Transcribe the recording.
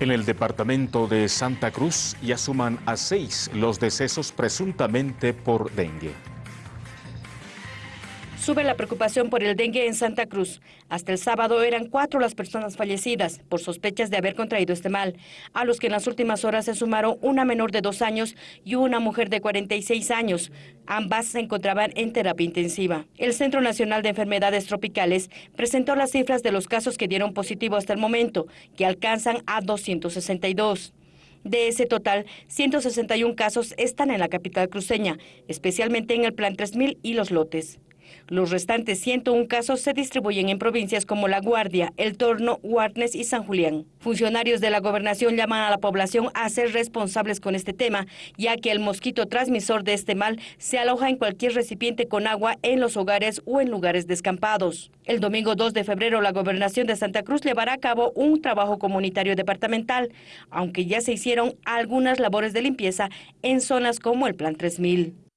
En el departamento de Santa Cruz ya suman a seis los decesos presuntamente por dengue. Sube la preocupación por el dengue en Santa Cruz. Hasta el sábado eran cuatro las personas fallecidas por sospechas de haber contraído este mal, a los que en las últimas horas se sumaron una menor de dos años y una mujer de 46 años. Ambas se encontraban en terapia intensiva. El Centro Nacional de Enfermedades Tropicales presentó las cifras de los casos que dieron positivo hasta el momento, que alcanzan a 262. De ese total, 161 casos están en la capital cruceña, especialmente en el Plan 3000 y Los Lotes. Los restantes 101 casos se distribuyen en provincias como La Guardia, El Torno, Huarnes y San Julián. Funcionarios de la gobernación llaman a la población a ser responsables con este tema, ya que el mosquito transmisor de este mal se aloja en cualquier recipiente con agua en los hogares o en lugares descampados. El domingo 2 de febrero, la gobernación de Santa Cruz llevará a cabo un trabajo comunitario departamental, aunque ya se hicieron algunas labores de limpieza en zonas como el Plan 3000.